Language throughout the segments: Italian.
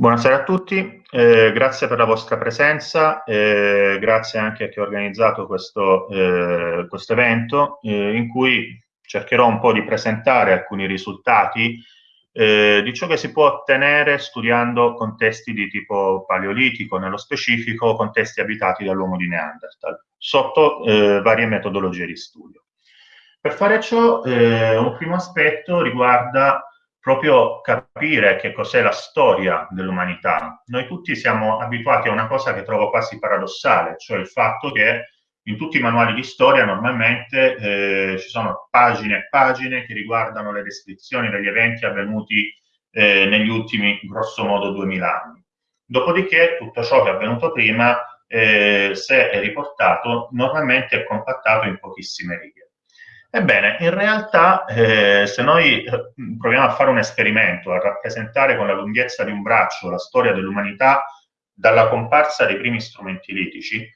Buonasera a tutti, eh, grazie per la vostra presenza, eh, grazie anche a chi ha organizzato questo, eh, questo evento eh, in cui cercherò un po' di presentare alcuni risultati eh, di ciò che si può ottenere studiando contesti di tipo paleolitico, nello specifico contesti abitati dall'uomo di Neanderthal, sotto eh, varie metodologie di studio. Per fare ciò, un primo aspetto riguarda proprio capire che cos'è la storia dell'umanità. Noi tutti siamo abituati a una cosa che trovo quasi paradossale, cioè il fatto che in tutti i manuali di storia normalmente eh, ci sono pagine e pagine che riguardano le descrizioni degli eventi avvenuti eh, negli ultimi, grosso modo, 2000 anni. Dopodiché tutto ciò che è avvenuto prima, eh, se è riportato, normalmente è compattato in pochissime righe. Ebbene, in realtà, eh, se noi eh, proviamo a fare un esperimento, a rappresentare con la lunghezza di un braccio la storia dell'umanità dalla comparsa dei primi strumenti litici,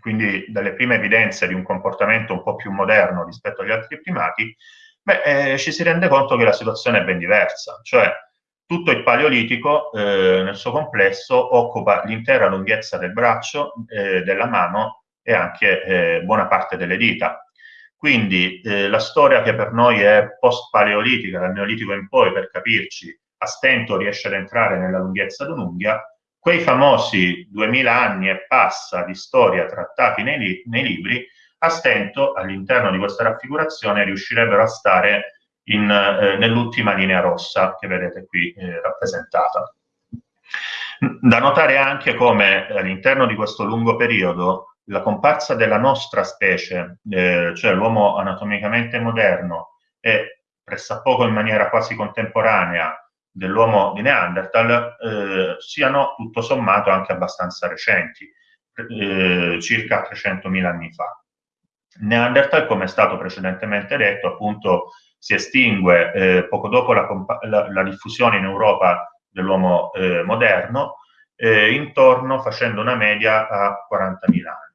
quindi dalle prime evidenze di un comportamento un po' più moderno rispetto agli altri primati, beh, eh, ci si rende conto che la situazione è ben diversa, cioè tutto il paleolitico eh, nel suo complesso occupa l'intera lunghezza del braccio, eh, della mano e anche eh, buona parte delle dita, quindi eh, la storia che per noi è post-paleolitica, dal Neolitico in poi, per capirci, a stento riesce ad entrare nella lunghezza d'un'unghia, quei famosi 2000 anni e passa di storia trattati nei, li nei libri, a stento, all'interno di questa raffigurazione, riuscirebbero a stare eh, nell'ultima linea rossa che vedete qui eh, rappresentata. Da notare anche come all'interno di questo lungo periodo la comparsa della nostra specie, eh, cioè l'uomo anatomicamente moderno e pressappoco in maniera quasi contemporanea dell'uomo di Neanderthal, eh, siano tutto sommato anche abbastanza recenti, eh, circa 300.000 anni fa. Neanderthal, come è stato precedentemente detto, appunto si estingue eh, poco dopo la, la, la, diffusione in Europa dell'uomo eh, moderno, eh, intorno facendo una media a 40.000 anni.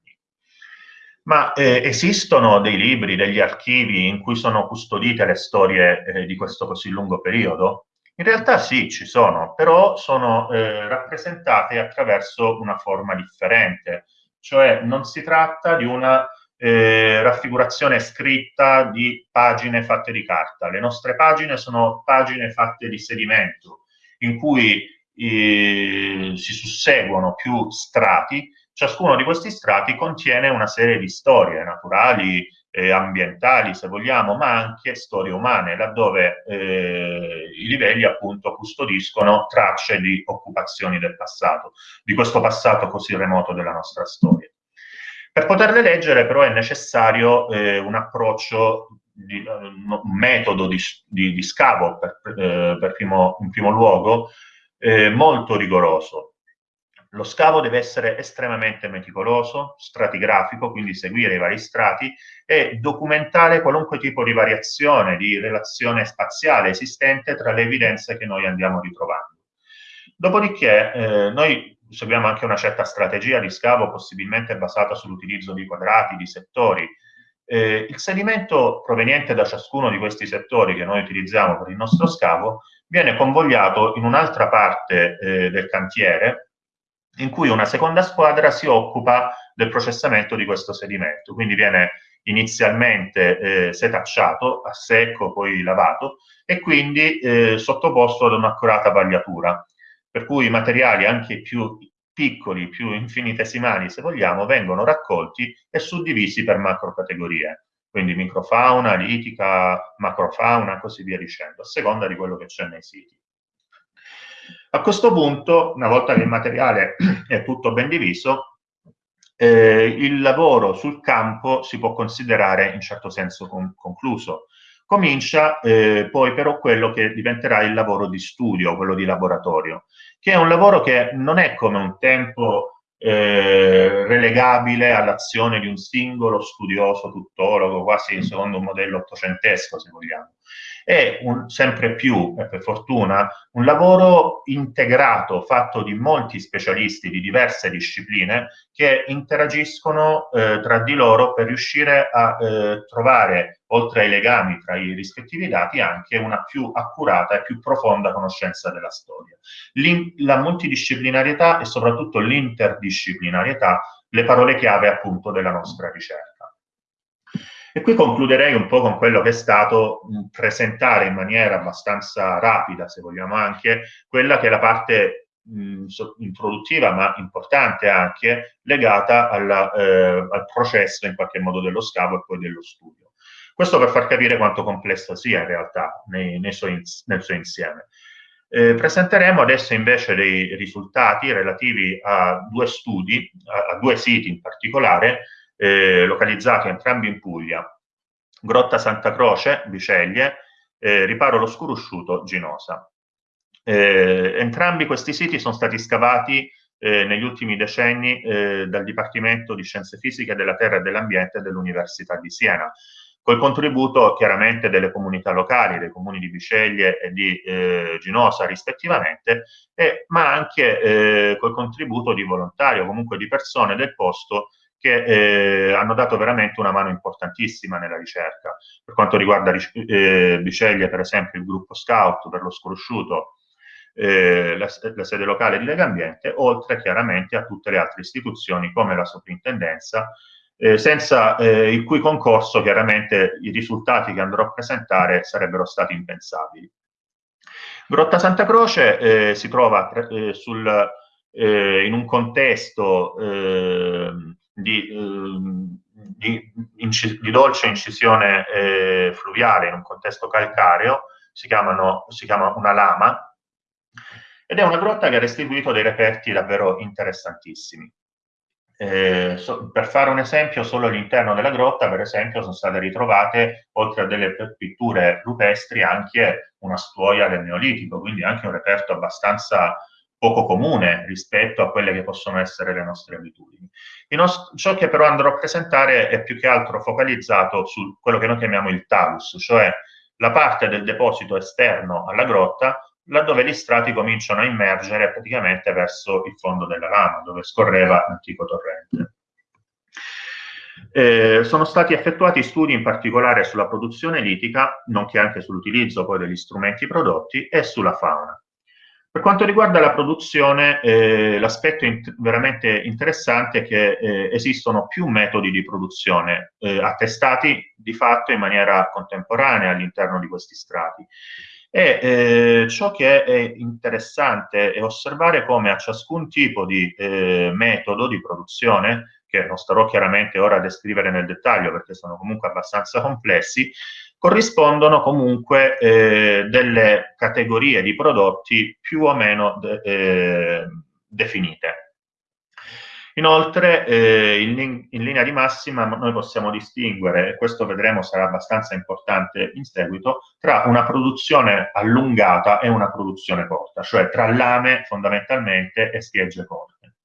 Ma eh, esistono dei libri, degli archivi in cui sono custodite le storie eh, di questo così lungo periodo? In realtà sì, ci sono, però sono eh, rappresentate attraverso una forma differente, cioè non si tratta di una eh, raffigurazione scritta di pagine fatte di carta. Le nostre pagine sono pagine fatte di sedimento, in cui eh, si susseguono più strati Ciascuno di questi strati contiene una serie di storie naturali, eh, ambientali, se vogliamo, ma anche storie umane, laddove eh, i livelli appunto custodiscono tracce di occupazioni del passato, di questo passato così remoto della nostra storia. Per poterle leggere però è necessario eh, un approccio, di, un metodo di, di, di scavo per, eh, per primo, in primo luogo, eh, molto rigoroso, lo scavo deve essere estremamente meticoloso, stratigrafico, quindi seguire i vari strati e documentare qualunque tipo di variazione, di relazione spaziale esistente tra le evidenze che noi andiamo ritrovando. Dopodiché eh, noi seguiamo anche una certa strategia di scavo, possibilmente basata sull'utilizzo di quadrati, di settori. Eh, il sedimento proveniente da ciascuno di questi settori che noi utilizziamo per il nostro scavo viene convogliato in un'altra parte eh, del cantiere, in cui una seconda squadra si occupa del processamento di questo sedimento, quindi viene inizialmente eh, setacciato a secco, poi lavato e quindi eh, sottoposto ad un'accurata vagliatura, per cui i materiali anche più piccoli, più infinitesimali se vogliamo, vengono raccolti e suddivisi per macrocategorie, quindi microfauna, litica, macrofauna, così via dicendo, a seconda di quello che c'è nei siti. A questo punto, una volta che il materiale è tutto ben diviso, eh, il lavoro sul campo si può considerare in certo senso con concluso. Comincia eh, poi però quello che diventerà il lavoro di studio, quello di laboratorio, che è un lavoro che non è come un tempo eh, relegabile all'azione di un singolo studioso, tuttologo, quasi secondo un modello ottocentesco, se vogliamo, È un, sempre più, e per fortuna, un lavoro integrato, fatto di molti specialisti di diverse discipline che interagiscono eh, tra di loro per riuscire a eh, trovare, oltre ai legami tra i rispettivi dati, anche una più accurata e più profonda conoscenza della storia. L'in la multidisciplinarietà e soprattutto l'interdisciplinarietà, le parole chiave appunto della nostra ricerca. E qui concluderei un po' con quello che è stato presentare in maniera abbastanza rapida, se vogliamo anche, quella che è la parte introduttiva, ma importante anche, legata alla, eh, al processo in qualche modo dello scavo e poi dello studio. Questo per far capire quanto complesso sia in realtà nei, nei suoi, nel suo insieme. Eh, presenteremo adesso invece dei risultati relativi a due studi, a, a due siti in particolare, eh, localizzati entrambi in Puglia, Grotta Santa Croce, Biceglie, eh, Riparo lo Scurusciuto, Ginosa. Eh, entrambi questi siti sono stati scavati eh, negli ultimi decenni eh, dal Dipartimento di Scienze Fisiche della Terra e dell'Ambiente dell'Università di Siena, col contributo chiaramente delle comunità locali, dei comuni di Biceglie e di eh, Ginosa rispettivamente, e, ma anche eh, col contributo di volontari o comunque di persone del posto che eh, hanno dato veramente una mano importantissima nella ricerca. Per quanto riguarda eh, Biceglie, per esempio, il gruppo Scout per lo sconosciuto, eh, la, la, sede locale di Lega Ambiente, oltre chiaramente a tutte le altre istituzioni come la soprintendenza, eh, senza eh, il cui concorso chiaramente i risultati che andrò a presentare sarebbero stati impensabili. Grotta Santa Croce eh, si trova sul, in un contesto ehm, di, ehm, di, di, dolce incisione eh, fluviale in un contesto calcareo, si, chiamano, si chiama una lama, ed è una grotta che ha restituito dei reperti davvero interessantissimi. Eh, so, per fare un esempio, solo all'interno della grotta, per esempio, sono state ritrovate, oltre a delle pitture rupestri, anche una stuoia del Neolitico, quindi anche un reperto abbastanza poco comune rispetto a quelle che possono essere le nostre abitudini. ciò che però andrò a presentare è più che altro focalizzato su quello che noi chiamiamo il talus, cioè la parte del deposito esterno alla grotta, laddove gli strati cominciano a immergere praticamente verso il fondo della lama, dove scorreva l'antico torrente. Eh, sono stati effettuati studi in particolare sulla produzione litica, nonché anche sull'utilizzo poi degli strumenti prodotti e sulla fauna. Per quanto riguarda la produzione, eh, l'aspetto int veramente interessante è che eh, esistono più metodi di produzione eh, attestati di fatto in maniera contemporanea all'interno di questi strati. E eh, ciò che è interessante è osservare come a ciascun tipo di eh, metodo di produzione, che non starò chiaramente ora a descrivere nel dettaglio perché sono comunque abbastanza complessi, corrispondono comunque eh, delle categorie di prodotti più o meno de eh, definite. Inoltre, eh, in, in, linea di massima, noi possiamo distinguere, e questo vedremo sarà abbastanza importante in seguito, tra una produzione allungata e una produzione corta, cioè tra lame fondamentalmente e spiegge corte.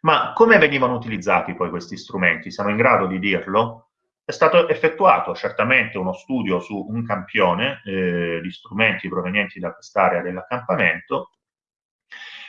Ma come venivano utilizzati poi questi strumenti? Siamo in grado di dirlo? È stato effettuato certamente uno studio su un campione eh, di strumenti provenienti da quest'area dell'accampamento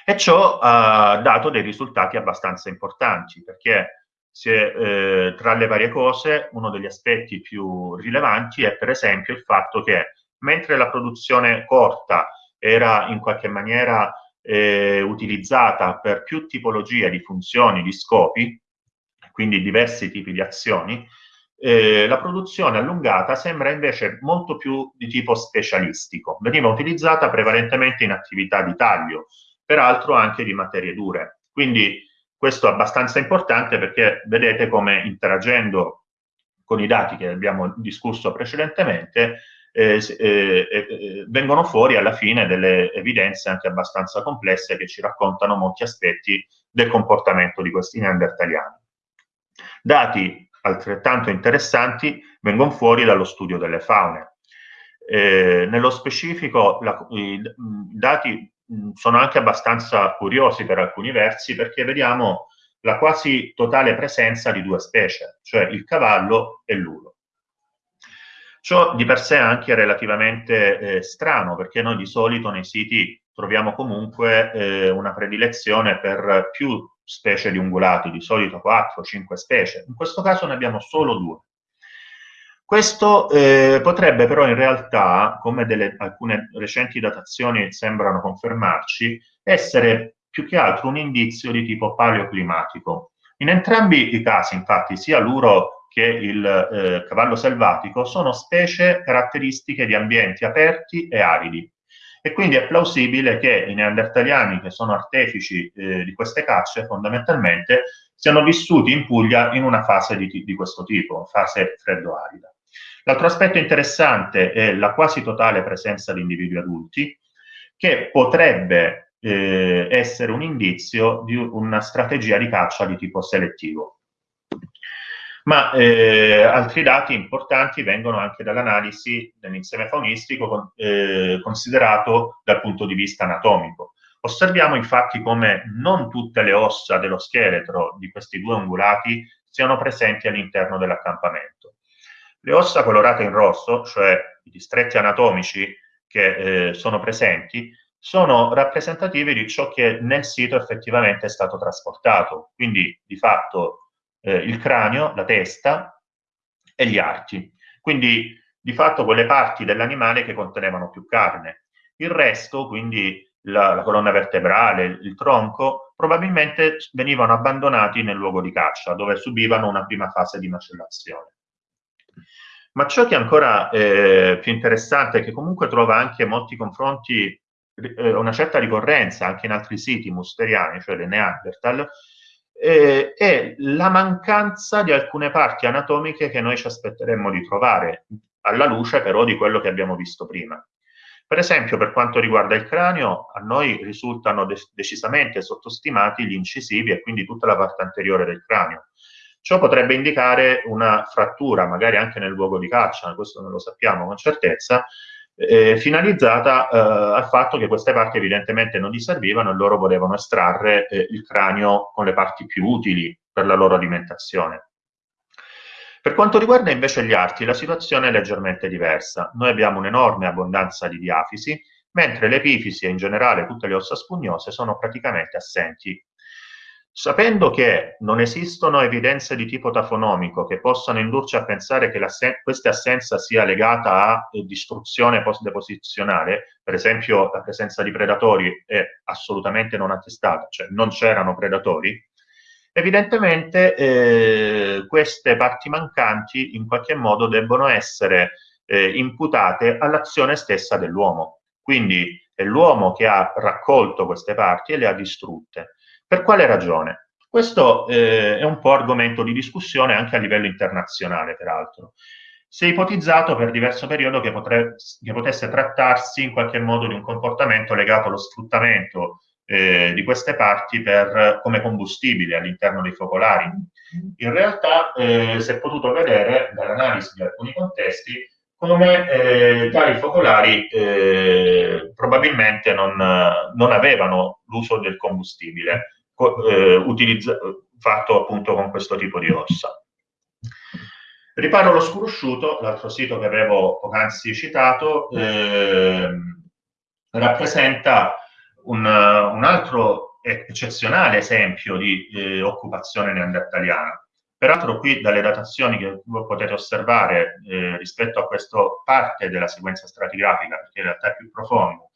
e ciò ha dato dei risultati abbastanza importanti perché è, eh, tra le varie cose uno degli aspetti più rilevanti è per esempio il fatto che mentre la produzione corta era in qualche maniera eh, utilizzata per più tipologie di funzioni, di scopi, quindi diversi tipi di azioni, eh, la produzione allungata sembra invece molto più di tipo specialistico. Veniva utilizzata prevalentemente in attività di taglio, peraltro anche di materie dure. Quindi questo è abbastanza importante perché vedete come interagendo con i dati che abbiamo discusso precedentemente, eh, eh, eh, vengono fuori alla fine delle evidenze anche abbastanza complesse che ci raccontano molti aspetti del comportamento di questi neandertaliani. Dati altrettanto interessanti vengono fuori dallo studio delle faune. Eh, nello specifico la, i, dati sono anche abbastanza curiosi per alcuni versi perché vediamo la quasi totale presenza di due specie, cioè il cavallo e l'ulo. Ciò di per sé è anche relativamente eh, strano, perché noi di solito nei siti troviamo comunque eh, una predilezione per più specie di ungulati, di solito 4-5 specie. In questo caso ne abbiamo solo due. Questo eh, potrebbe però in realtà, come delle, alcune recenti datazioni sembrano confermarci, essere più che altro un indizio di tipo paleoclimatico. In entrambi i casi, infatti, sia l'uro che il eh, cavallo selvatico sono specie caratteristiche di ambienti aperti e aridi. E quindi è plausibile che i neandertaliani, che sono artefici eh, di queste cacce, fondamentalmente siano vissuti in Puglia in una fase di, di questo tipo, fase freddo-arida. L'altro aspetto interessante è la quasi totale presenza di individui adulti, che potrebbe eh, essere un indizio di una strategia di caccia di tipo selettivo. Ma eh, altri dati importanti vengono anche dall'analisi dell'insieme faunistico eh, considerato dal punto di vista anatomico. Osserviamo infatti come non tutte le ossa dello scheletro di questi due ungulati siano presenti all'interno dell'accampamento. Le ossa colorate in rosso, cioè i distretti anatomici che eh, sono presenti, sono rappresentative di ciò che nel sito effettivamente è stato trasportato, quindi di fatto eh, il cranio, la testa e gli arti. Quindi di fatto quelle parti dell'animale che contenevano più carne. Il resto, quindi la, la, colonna vertebrale, il tronco, probabilmente venivano abbandonati nel luogo di caccia, dove subivano una prima fase di macellazione. Ma ciò che è ancora eh, più interessante che comunque trova anche molti confronti, eh, una certa ricorrenza anche in altri siti musteriani, cioè le Neanderthal, eh, è la mancanza di alcune parti anatomiche che noi ci aspetteremmo di trovare, alla luce però di quello che abbiamo visto prima. Per esempio, per quanto riguarda il cranio, a noi risultano de decisamente sottostimati gli incisivi e quindi tutta la parte anteriore del cranio. Ciò potrebbe indicare una frattura, magari anche nel luogo di caccia, questo non lo sappiamo con certezza, eh, finalizzata eh, al fatto che queste parti evidentemente non gli servivano e loro volevano estrarre eh, il cranio con le parti più utili per la loro alimentazione. Per quanto riguarda invece gli arti, la situazione è leggermente diversa. Noi abbiamo un'enorme abbondanza di diafisi, mentre le epifisi e in generale tutte le ossa spugnose sono praticamente assenti Sapendo che non esistono evidenze di tipo tafonomico che possano indurci a pensare che questa assenza sia legata a distruzione post-deposizionale, per esempio la presenza di predatori è assolutamente non attestata, cioè non c'erano predatori, evidentemente eh, queste parti mancanti in qualche modo debbono essere eh, imputate all'azione stessa dell'uomo. Quindi è l'uomo che ha raccolto queste parti e le ha distrutte. Per quale ragione? Questo eh, è un po' argomento di discussione anche a livello internazionale, peraltro. Si è ipotizzato per diverso periodo che, potre, che potesse trattarsi in qualche modo di un comportamento legato allo sfruttamento eh, di queste parti per, come combustibile all'interno dei focolari. In realtà eh, si è potuto vedere dall'analisi di alcuni contesti come eh, tali focolari eh, probabilmente non, non avevano l'uso del combustibile eh, fatto appunto con questo tipo di ossa. Riparo lo scurusciuto, l'altro sito che avevo poc'anzi citato, eh, rappresenta un, un, altro eccezionale esempio di eh, occupazione neandertaliana. Peraltro qui dalle datazioni che potete osservare eh, rispetto a questa parte della sequenza stratigrafica, perché in realtà è più profondo,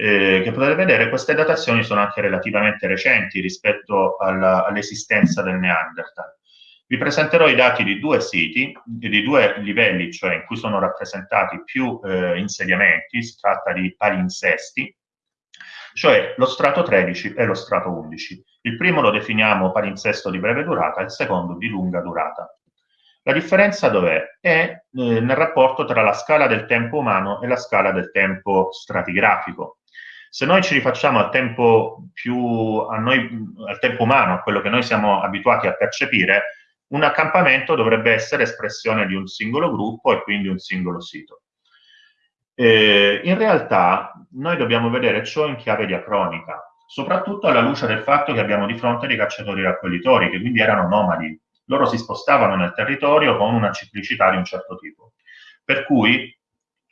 eh, che potete vedere, queste datazioni sono anche relativamente recenti rispetto all'esistenza del Neanderthal. Vi presenterò i dati di due siti, di due livelli, cioè in cui sono rappresentati più eh, insediamenti, si tratta di palinsesti, cioè lo strato 13 e lo strato 11. Il primo lo definiamo palinsesto di breve durata, il secondo di lunga durata. La differenza dov'è? È eh, nel rapporto tra la scala del tempo umano e la scala del tempo stratigrafico. Se noi ci rifacciamo al tempo più, noi, al tempo umano, a quello che noi siamo abituati a percepire, un accampamento dovrebbe essere espressione di un singolo gruppo e quindi un singolo sito. Eh, in realtà noi dobbiamo vedere ciò in chiave diacronica, soprattutto alla luce del fatto che abbiamo di fronte dei cacciatori-raccoglitori, che quindi erano nomadi. Loro si spostavano nel territorio con una ciclicità di un certo tipo. per cui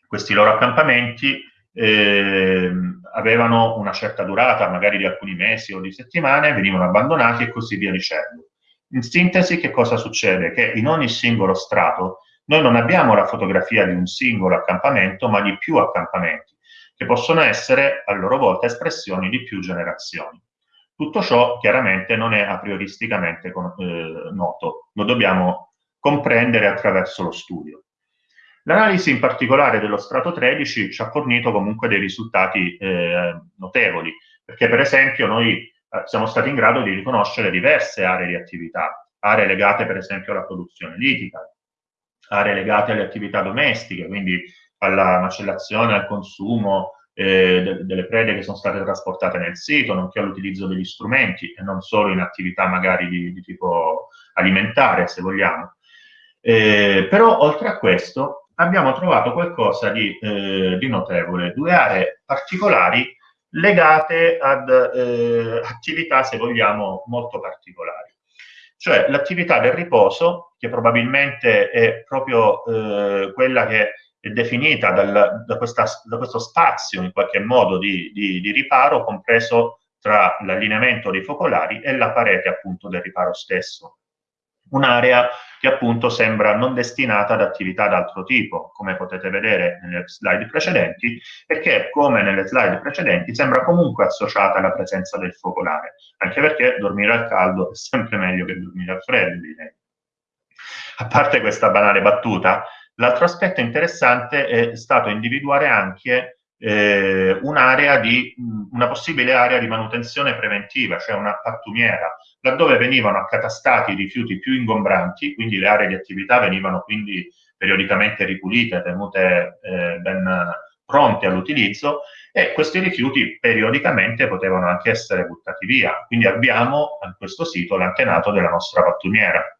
questi loro accampamenti eh, avevano una certa durata, magari di alcuni mesi o di settimane, venivano abbandonati e così via dicendo. In sintesi, che cosa succede? Che in ogni singolo strato noi non abbiamo la fotografia di un singolo accampamento, ma di più accampamenti, che possono essere a loro volta espressioni di più generazioni. Tutto ciò chiaramente non è a prioristicamente eh, noto, lo dobbiamo comprendere attraverso lo studio. L'analisi in particolare dello strato 13 ci ha fornito comunque dei risultati eh, notevoli, perché per esempio noi eh, siamo stati in grado di riconoscere diverse aree di attività, aree legate per esempio alla produzione litica, aree legate alle attività domestiche, quindi alla macellazione, al consumo eh, de delle prede che sono state trasportate nel sito, nonché all'utilizzo degli strumenti e non solo in attività magari di, di tipo alimentare, se vogliamo. Eh, però oltre a questo abbiamo trovato qualcosa di, eh, di notevole, due aree particolari legate ad eh, attività, se vogliamo, molto particolari. Cioè l'attività del riposo, che probabilmente è proprio eh, quella che è definita dal, da, questa, da, questo spazio in qualche modo di, di, di riparo, compreso tra l'allineamento dei focolari e la parete appunto del riparo stesso un'area che appunto sembra non destinata ad attività d'altro tipo, come potete vedere nelle slide precedenti, perché come nelle slide precedenti sembra comunque associata alla presenza del focolare, anche perché dormire al caldo è sempre meglio che dormire al freddo, direi. A parte questa banale battuta, l'altro aspetto interessante è stato individuare anche eh, un'area di, una possibile area di manutenzione preventiva, cioè una pattumiera, laddove venivano accatastati i rifiuti più ingombranti, quindi le aree di attività venivano quindi periodicamente ripulite, tenute eh, ben pronte all'utilizzo e questi rifiuti periodicamente potevano anche essere buttati via. Quindi abbiamo a questo sito l'antenato della nostra pattumiera.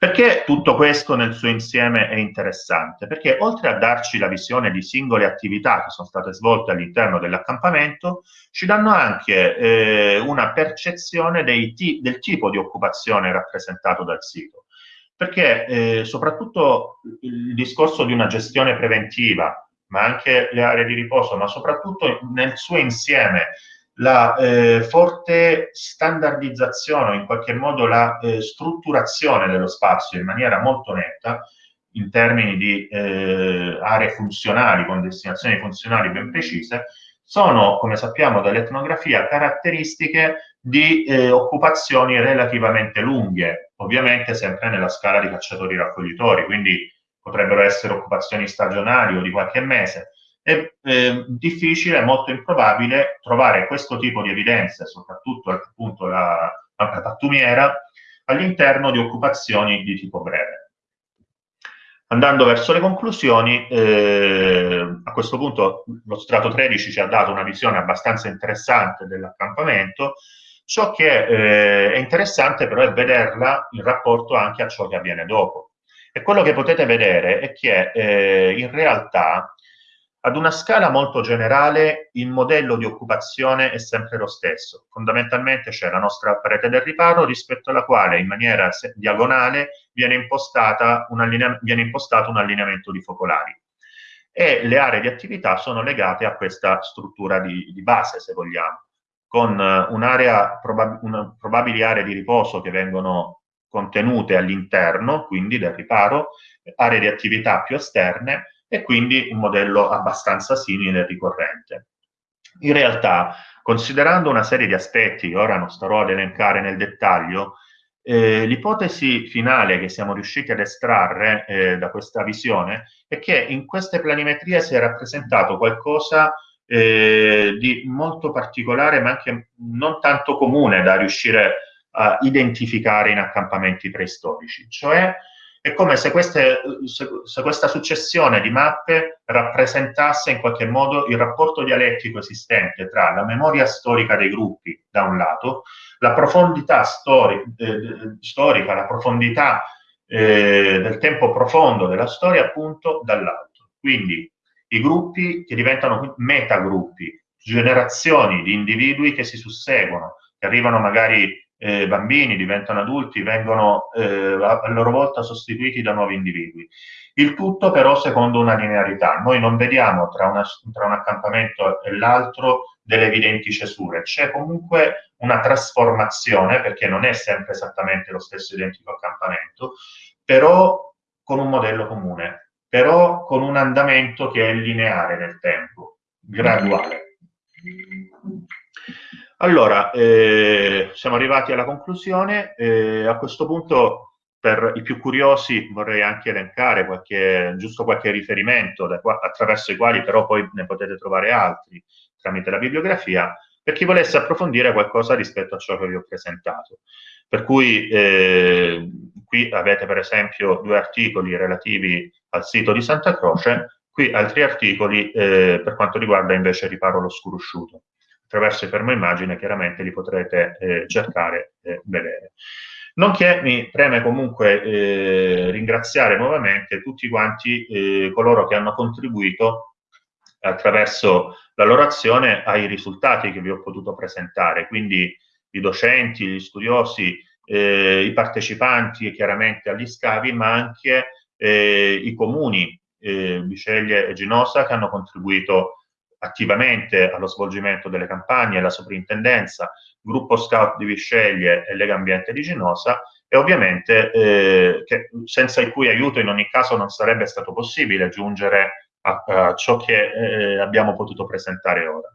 Perché tutto questo nel suo insieme è interessante? Perché oltre a darci la visione di singole attività che sono state svolte all'interno dell'accampamento, ci danno anche eh, una percezione del tipo di occupazione rappresentato dal sito. Perché eh, soprattutto il discorso di una gestione preventiva, ma anche le aree di riposo, ma soprattutto nel suo insieme, la eh, forte standardizzazione, in qualche modo la eh, strutturazione dello spazio in maniera molto netta, in termini di eh, aree funzionali, con destinazioni funzionali ben precise, sono, come sappiamo dall'etnografia, caratteristiche di eh, occupazioni relativamente lunghe, ovviamente sempre nella scala di cacciatori-raccoglitori, quindi potrebbero essere occupazioni stagionali o di qualche mese, è eh, difficile, molto improbabile trovare questo tipo di evidenze, soprattutto appunto la, la pattumiera, all'interno di occupazioni di tipo breve. Andando verso le conclusioni, eh, a questo punto lo strato 13 ci ha dato una visione abbastanza interessante dell'accampamento, ciò che eh, è interessante però è vederla in rapporto anche a ciò che avviene dopo. E quello che potete vedere è che eh, in realtà ad una scala molto generale il modello di occupazione è sempre lo stesso. Fondamentalmente c'è la nostra parete del riparo rispetto alla quale in maniera diagonale viene, un viene impostato un allineamento di focolari e le aree di attività sono legate a questa struttura di, di base, se vogliamo, con un'area, probab una, probabili aree di riposo che vengono contenute all'interno, quindi del riparo, aree di attività più esterne, e quindi un modello abbastanza simile e ricorrente. In realtà, considerando una serie di aspetti che ora non starò ad elencare nel dettaglio, eh, l'ipotesi finale che siamo riusciti ad estrarre eh, da questa visione è che in queste planimetrie si è rappresentato qualcosa eh, di molto particolare ma anche non tanto comune da riuscire a identificare in accampamenti preistorici, cioè è come se, queste, se, questa successione di mappe rappresentasse in qualche modo il rapporto dialettico esistente tra la memoria storica dei gruppi, da un lato, la profondità stori, eh, storica, la profondità eh, del tempo profondo della storia, appunto, dall'altro. Quindi i gruppi che diventano metagruppi, generazioni di individui che si susseguono, che arrivano magari eh, bambini, diventano adulti, vengono eh, a loro volta sostituiti da nuovi individui. Il tutto però secondo una linearità. Noi non vediamo tra, una, tra un accampamento e l'altro delle evidenti cesure, c'è comunque una trasformazione, perché non è sempre esattamente lo stesso identico accampamento, però con un modello comune, però con un andamento che è lineare nel tempo, graduale. Allora, eh, siamo arrivati alla conclusione. Eh, a questo punto, per i più curiosi, vorrei anche elencare qualche, giusto qualche riferimento qua, attraverso i quali però poi ne potete trovare altri tramite la bibliografia, per chi volesse approfondire qualcosa rispetto a ciò che vi ho presentato. Per cui eh, qui avete per esempio due articoli relativi al sito di Santa Croce, qui altri articoli eh, per quanto riguarda invece Riparo lo Scurusciuto. Attraverso fermo immagine chiaramente li potrete eh, cercare e vedere. Nonché mi preme comunque eh, ringraziare nuovamente tutti quanti eh, coloro che hanno contribuito attraverso la loro azione ai risultati che vi ho potuto presentare, quindi i docenti, gli studiosi, eh, i partecipanti chiaramente agli scavi, ma anche eh, i comuni, eh, Biceglie e Ginosa, che hanno contribuito attivamente allo svolgimento delle campagne, la soprintendenza, gruppo scout di Visceglie e Lega Ambiente di Ginosa, e ovviamente eh, che senza il cui aiuto in ogni caso non sarebbe stato possibile giungere a, a ciò che eh, abbiamo potuto presentare ora.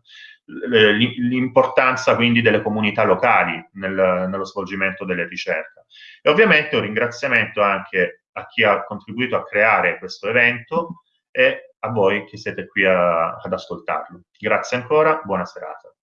L'importanza quindi delle comunità locali nel, nello svolgimento delle ricerche. E ovviamente un ringraziamento anche a chi ha contribuito a creare questo evento e a voi che siete qui a, ad ascoltarlo. Grazie ancora, buona serata.